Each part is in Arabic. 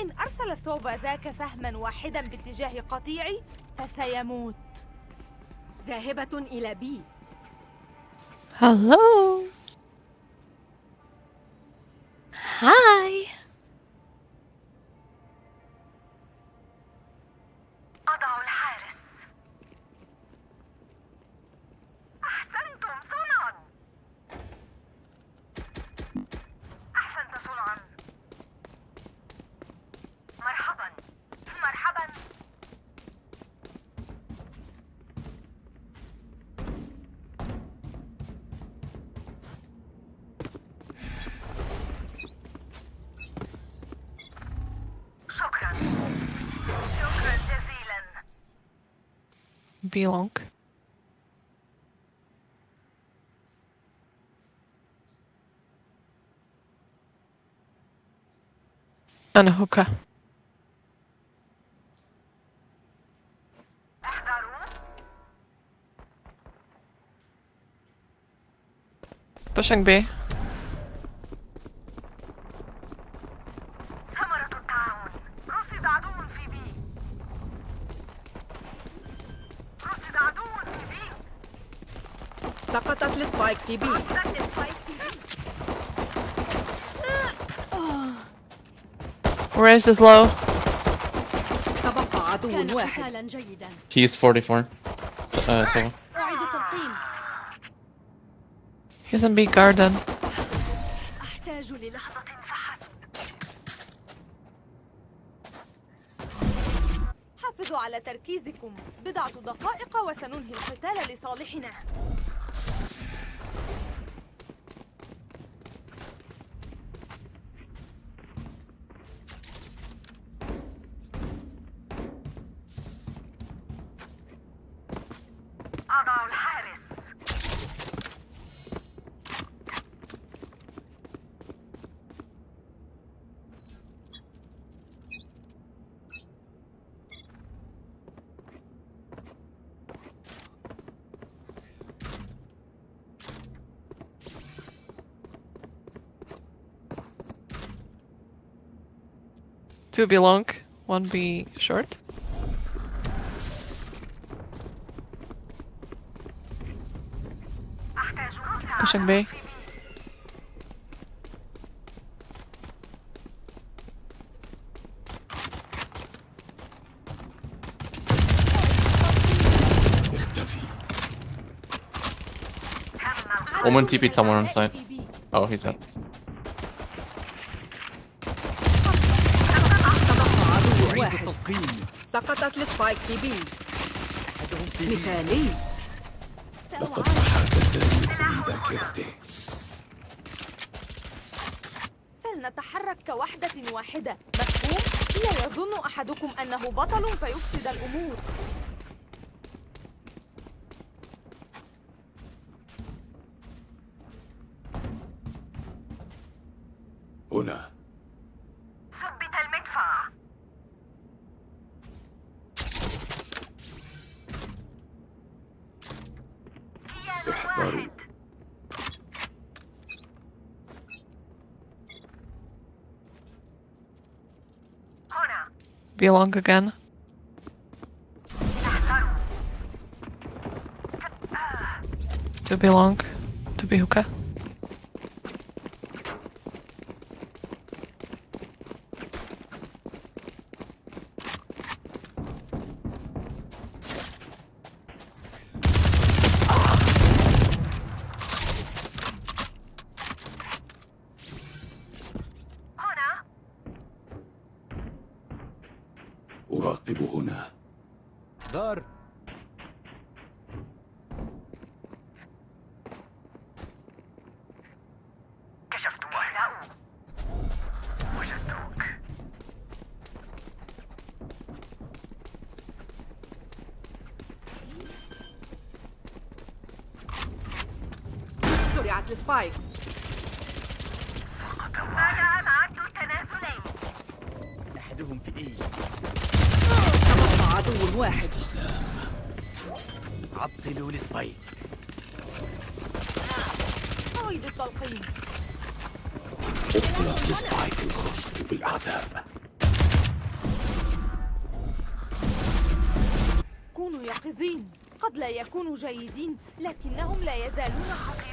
إن أرسل سوفا ذاك سهما واحدا باتجاه قطيعي فسيموت ذاهبة إلى بي Hello. belong and a hooker. Pushing B. سقطت السبايك في بي. Where is this low? تبقى عدو واحد. He's 44. Uh, so He's in B garden. أحتاج للحظة فحسب. حافظوا على تركيزكم. بضعة دقائق وسننهي القتال لصالحنا. Two be long, one be short. Pushing B. Omen TP'd someone on site. Oh, he's dead. واحد سقطت السبايك في بي. مثالي فلنتحرك كوحدة واحدة. مفهوم؟ لا يظن أحدكم أنه بطل فيفسد الأمور. be long again. To be long. To be hookah. وضعت ال spike. أحدهم في إيه؟ تبقى عدو واحد. عطلوا ال spike قيد التلقيم. اطلق ال spike الخاص بالأعداء كونوا يقظين. قد لا يكونوا جيدين لكنهم لا يزالون حقا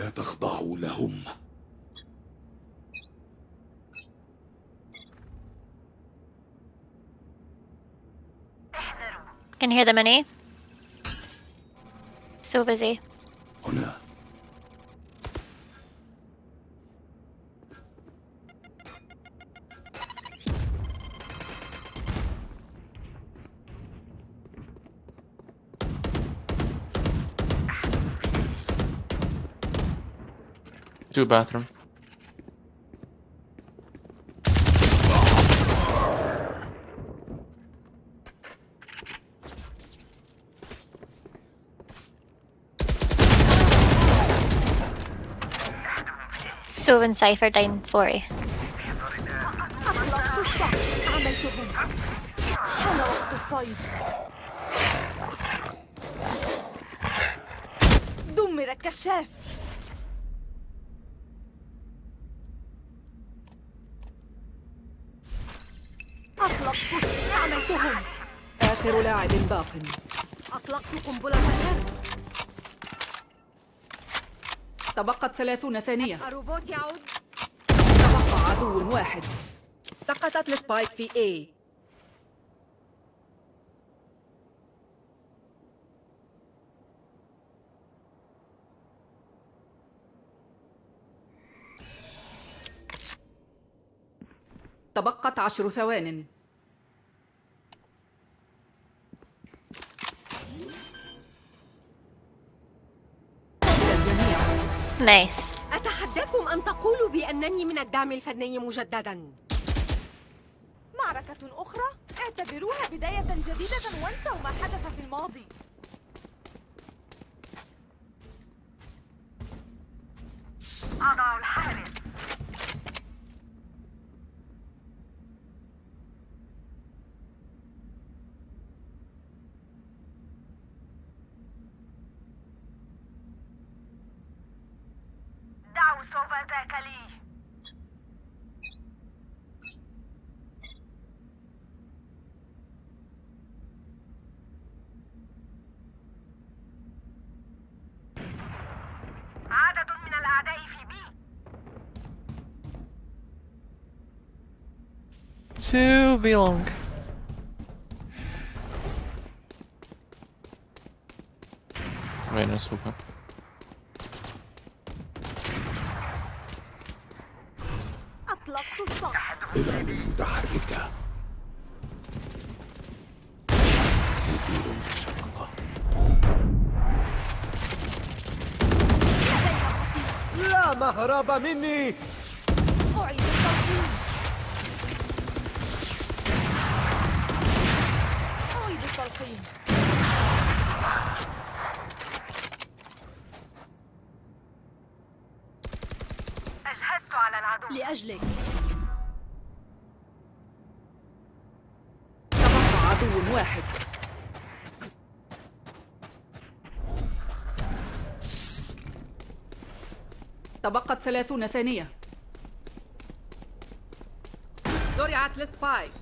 لا تخضعوا لهم Can hear them in A. So busy. Two bathroom. So in Cypher down 4A. أطلقت الصقر عملتهم حان وقت الصيد دمر الكشاف أطلقت عملتهم آخر لاعب باق. أطلقت قنبلة السر تبقت ثلاثون ثانية. الروبوت يعود. تبقى عدو واحد. سقطت السبايك في A. تبقت عشر ثوان. Nice. أتحداكم أن تقولوا بأنني من الدعم الفني مجددا. معركة أخرى؟ اعتبروها بداية جديدة وانسوا ما حدث في الماضي. أضع الحارس سوف ذاك لي عدد من الأعداء في بي Two be long. Vayner لا مهرب مني. أعيد التلقيم أعيد التلقيم أجهزت على العدو. لأجلك. تبقى عدو واحد. تبقت ثلاثون ثانية. زرعت السبايك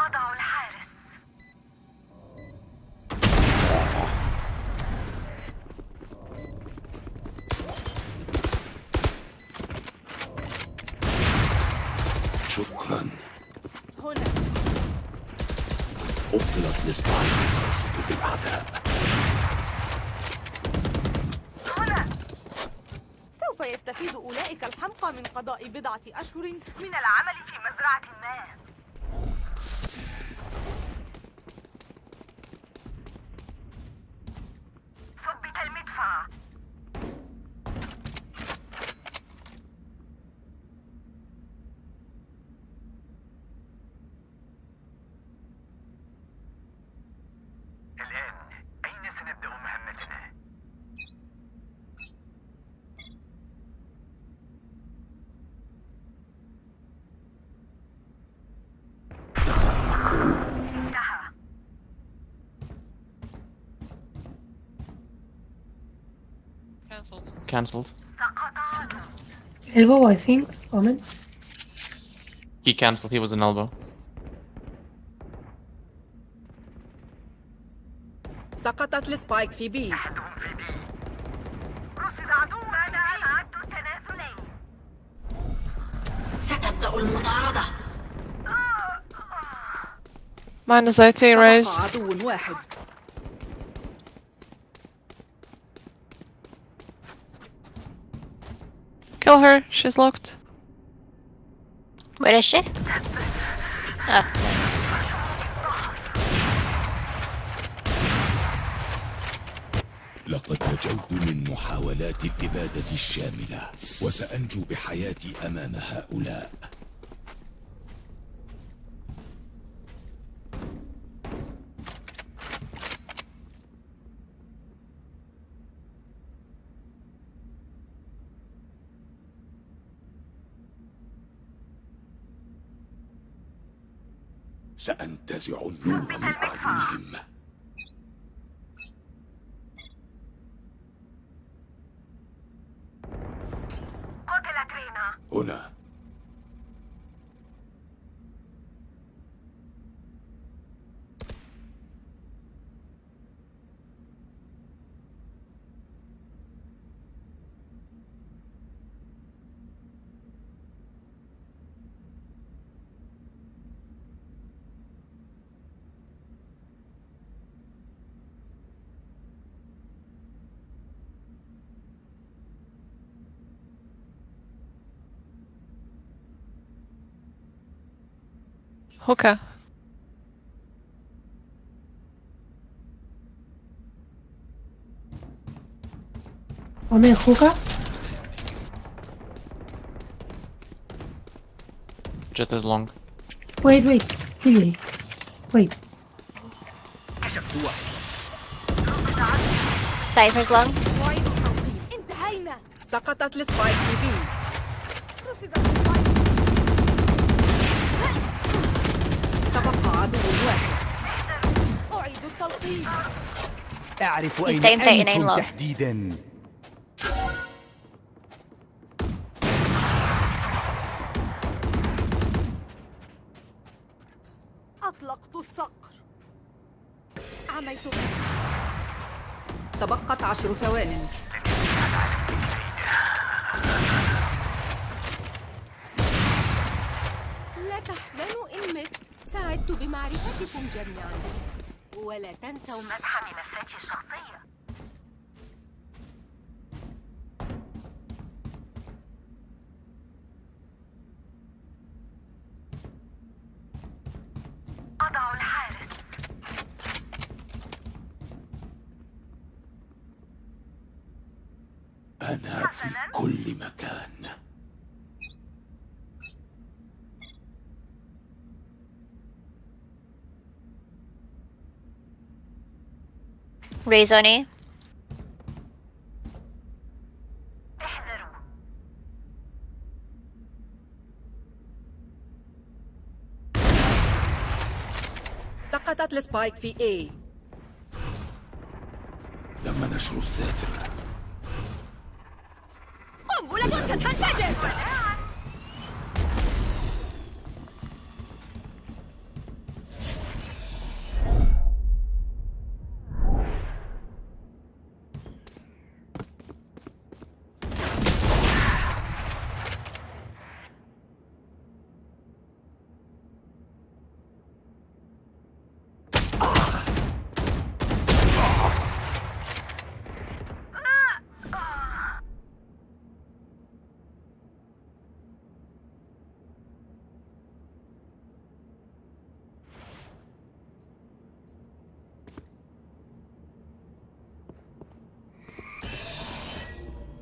أضع الحارس. شكرا. هنا. أبطلت الإسباعيل الخاصة بالأعداء هنا سوف يستفيد الحمقى من قضاء بضعة أشهر من العمل في مزرعة ما ثبت المدفع الآن أين سنبدأ مهمتنا؟ Cancelled. Cancelled. سقط عدو Elbow, I think. Omen. He cancelled. He was an elbow. سقطت ال spike في B أحدهم في B رصد عدو العد التنازلي ستبدأ المطاردة Minus 80 Raze. تبقى عدو واحد Kill her. She's locked. Where is she? Oh, nice. لقد نجوت من محاولات الإبادة الشاملة وسأنجو بحياتي أمام هؤلاء سأنتزع النور من أعينهم قتلت رينا هنا. Hookah. Omen hookah. Jet is long. Wait, wait. Really. Wait. Cypher's long. وايد صوتي انتهينا سقطت السبايك في بي عدو واحد. أعيد أعرف أين أنتم. تحديدا. أطلقت الصقر عميت تبقت عشر ثوان. لا مت سعدت بمعرفتكم جميعا. ولا تنسوا مسح ملفاتي الشخصية. أضع الحارس. أنا في كل مكان. احذروا سقطت السبايك في A. تم نشر الساتر قنبلة ستنفجر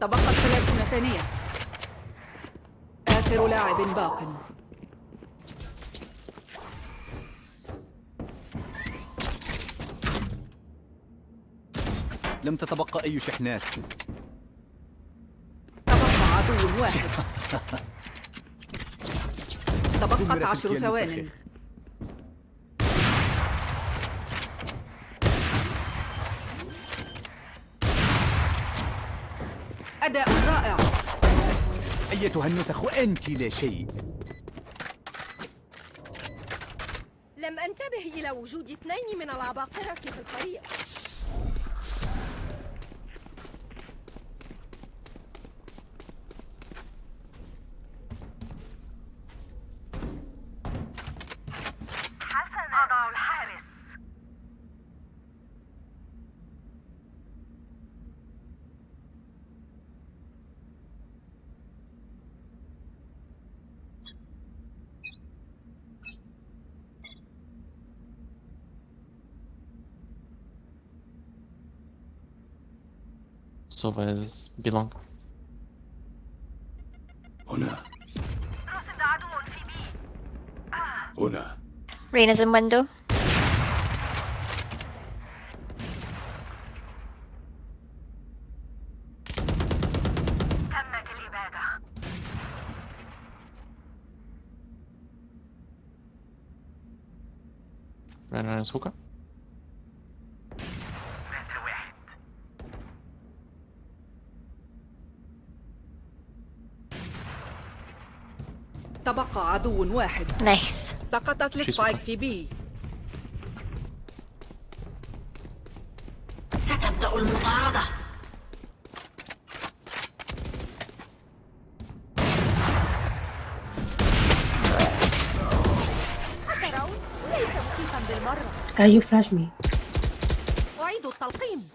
تبقت ثلاثون ثانية آخر لاعب باق. لم تتبقى أي شحنات. تبقى عدو واحد. تبقت عشر ثوان أداء رائع. أيتها النسخ أنت لا شيء. لم أنتبه إلى وجود اثنين من العباقرة في الفريق حسنا أضع الحارس Sova is belong. هنا رصد عدو في بي هنا Reina's in window. تمت الإبادة Rena is hookah. تبقى عدو واحد. Nice. سقطت السبايك في بي. ستبدأ المطاردة. Can you flash me? أعيد التلقيم.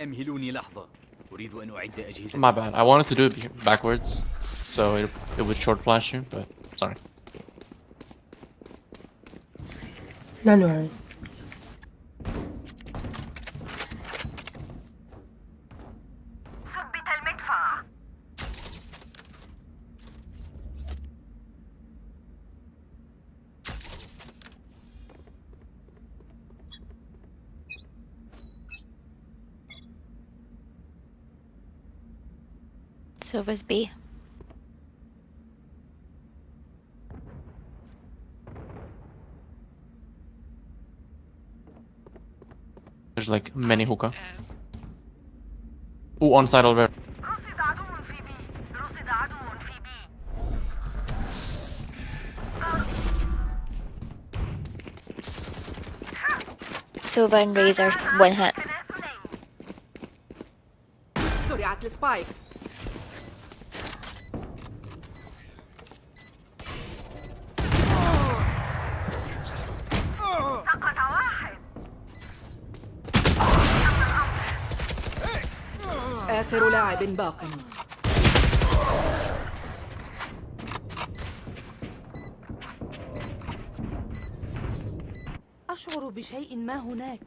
أمهلوني لحظة. أريد أن أعد أجهزة. My bad. I wanted to do it backwards, so it, it would short flash you, but sorry. Don't worry. Silvers B. There's like many hookah. Oh, on site already. Silva and Razor, one hit. Atlas Pike. آخر لاعب باق. أشعر بشيء ما هناك.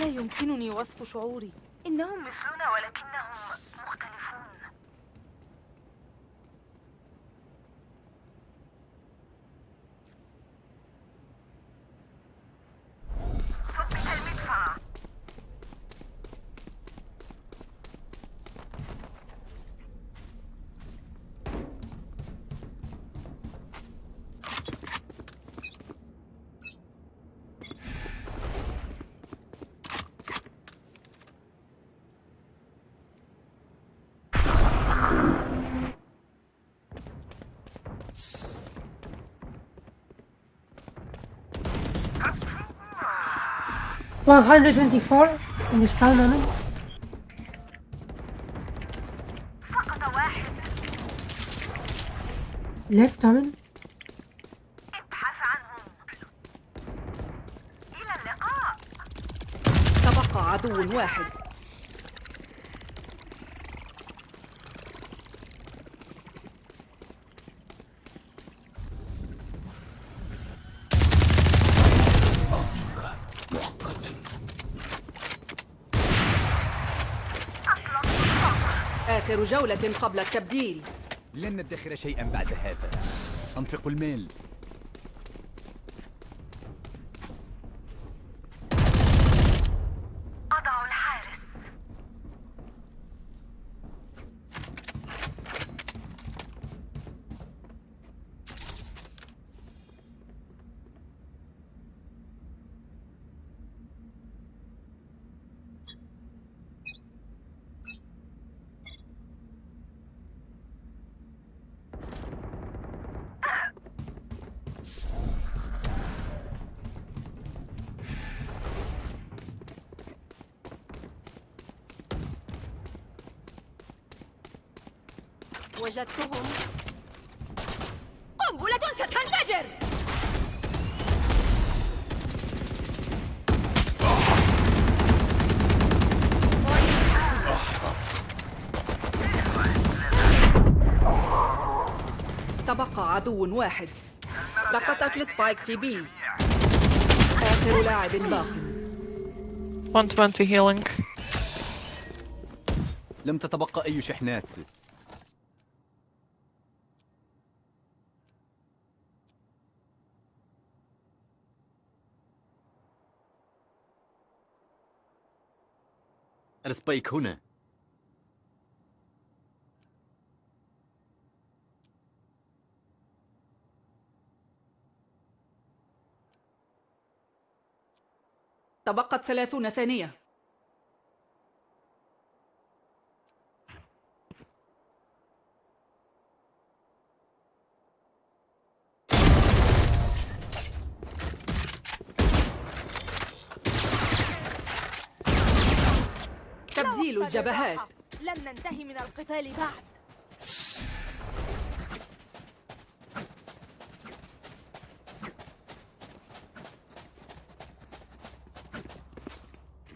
لا يمكنني وصف شعوري. إنهم مثلنا ولكنهم 124 in the spawn moment فقط واحد. Left ابحث عنهم. إلى اللقاء. تبقى عدو واحد. آخر جولة قبل التبديل. لن ندخر شيئا بعد هذا. أنفق المال أضع الحارس وجدتهم. قنبلة ستنفجر! تبقى عدو واحد. سقطت السبايك في بي. آخر لاعب باق. 120 healing. لم تتبقى أي شحنات. السبايك هنا. تبقت ثلاثون ثانية. الجبهات. لم ننتهي من القتال بعد.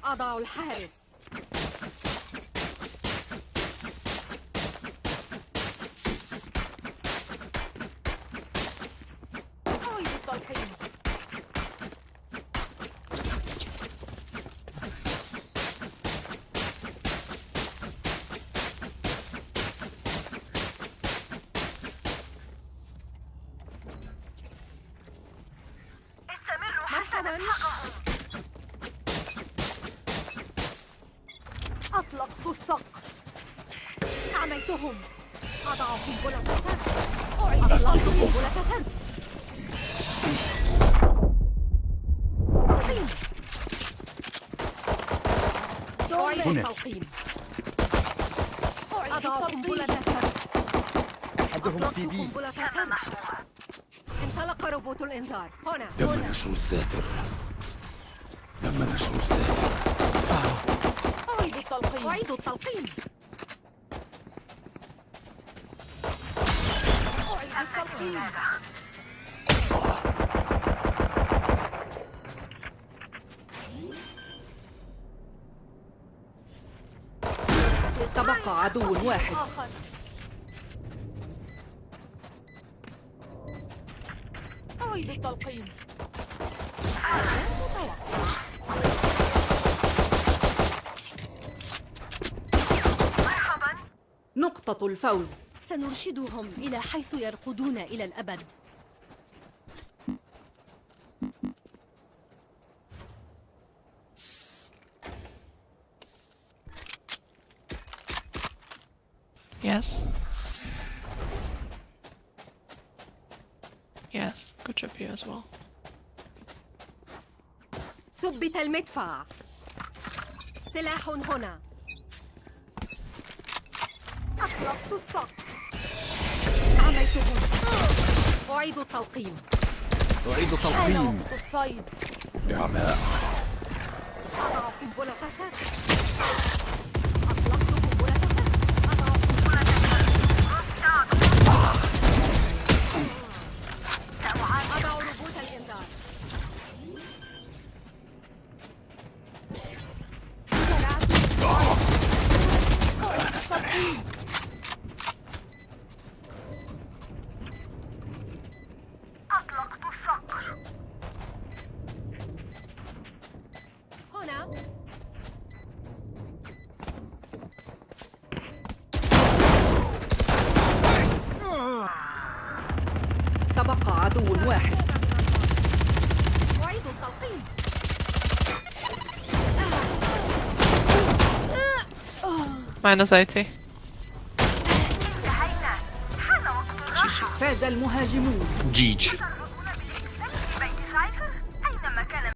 أضع الحارس. أعيد التلقيم أطلقت الصقر عميتهم أضع قنبلة سرد أطلقت قنبلة سرد هنا. التلقيم أضع قنبلة التلقيم سرد أحدهم في بي انطلق روبوت الإنذار. هنا. تم هنا نشر الساتر. تم نشر الساتر. أعيد التلقيم أعيد التلقيم أعيد التلقيم تبقى عدو واحد. أعيد التلقيم نقطة الفوز سنرشدهم إلى حيث يرقدون إلى الأبد Yes. Yes. Good job you as well. ثبت المدفع سلاح هنا أطلقت الصقر عميتهم أعيد التلقيم أعيد تلقيم الصيد نعماء أضع قنبلة سرد Minus 80. فاز المهاجمون Jeej.